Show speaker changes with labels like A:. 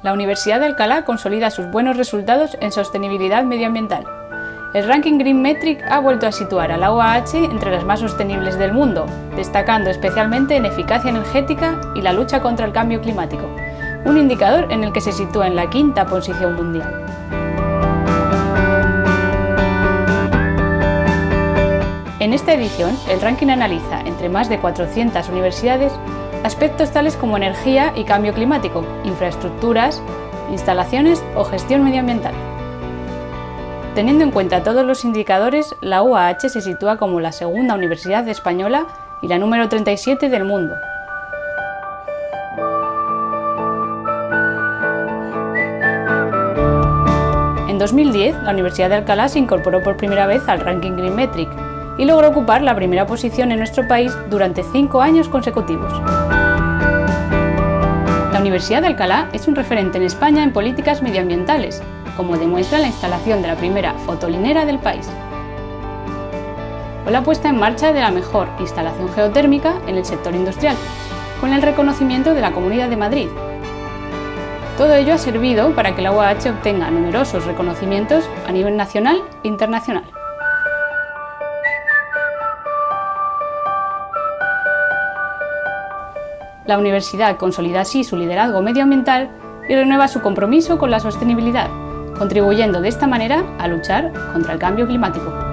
A: La Universidad de Alcalá consolida sus buenos resultados en sostenibilidad medioambiental. El ranking Green Metric ha vuelto a situar a la UAH entre las más sostenibles del mundo, destacando especialmente en eficacia energética y la lucha contra el cambio climático, un indicador en el que se sitúa en la quinta posición mundial. En esta edición, el ranking analiza, entre más de 400 universidades, aspectos tales como energía y cambio climático, infraestructuras, instalaciones o gestión medioambiental. Teniendo en cuenta todos los indicadores, la UAH se sitúa como la segunda universidad española y la número 37 del mundo. En 2010, la Universidad de Alcalá se incorporó por primera vez al ranking Green Metric, y logró ocupar la primera posición en nuestro país durante cinco años consecutivos. La Universidad de Alcalá es un referente en España en políticas medioambientales, como demuestra la instalación de la primera fotolinera del país o la puesta en marcha de la mejor instalación geotérmica en el sector industrial, con el reconocimiento de la Comunidad de Madrid. Todo ello ha servido para que la UAH obtenga numerosos reconocimientos a nivel nacional e internacional. La universidad consolida así su liderazgo medioambiental y renueva su compromiso con la sostenibilidad, contribuyendo de esta manera a luchar contra el cambio climático.